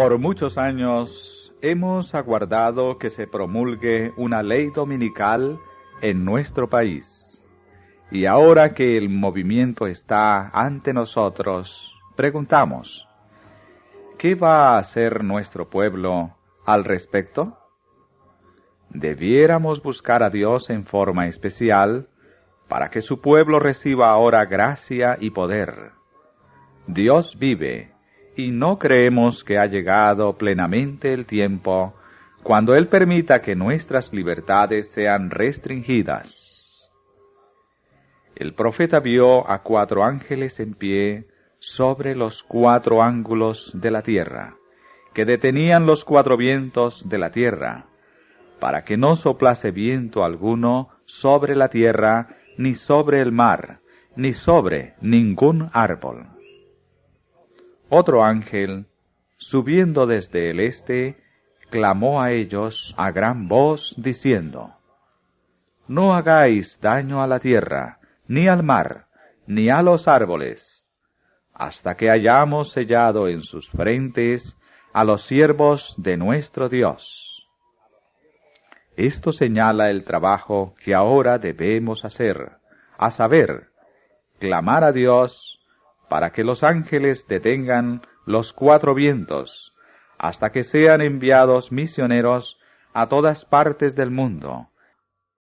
Por muchos años hemos aguardado que se promulgue una ley dominical en nuestro país. Y ahora que el movimiento está ante nosotros, preguntamos, ¿qué va a hacer nuestro pueblo al respecto? Debiéramos buscar a Dios en forma especial para que su pueblo reciba ahora gracia y poder. Dios vive y no creemos que ha llegado plenamente el tiempo cuando Él permita que nuestras libertades sean restringidas. El profeta vio a cuatro ángeles en pie sobre los cuatro ángulos de la tierra, que detenían los cuatro vientos de la tierra, para que no soplase viento alguno sobre la tierra, ni sobre el mar, ni sobre ningún árbol. Otro ángel, subiendo desde el este, clamó a ellos a gran voz, diciendo, No hagáis daño a la tierra, ni al mar, ni a los árboles, hasta que hayamos sellado en sus frentes a los siervos de nuestro Dios. Esto señala el trabajo que ahora debemos hacer, a saber, clamar a Dios para que los ángeles detengan los cuatro vientos, hasta que sean enviados misioneros a todas partes del mundo,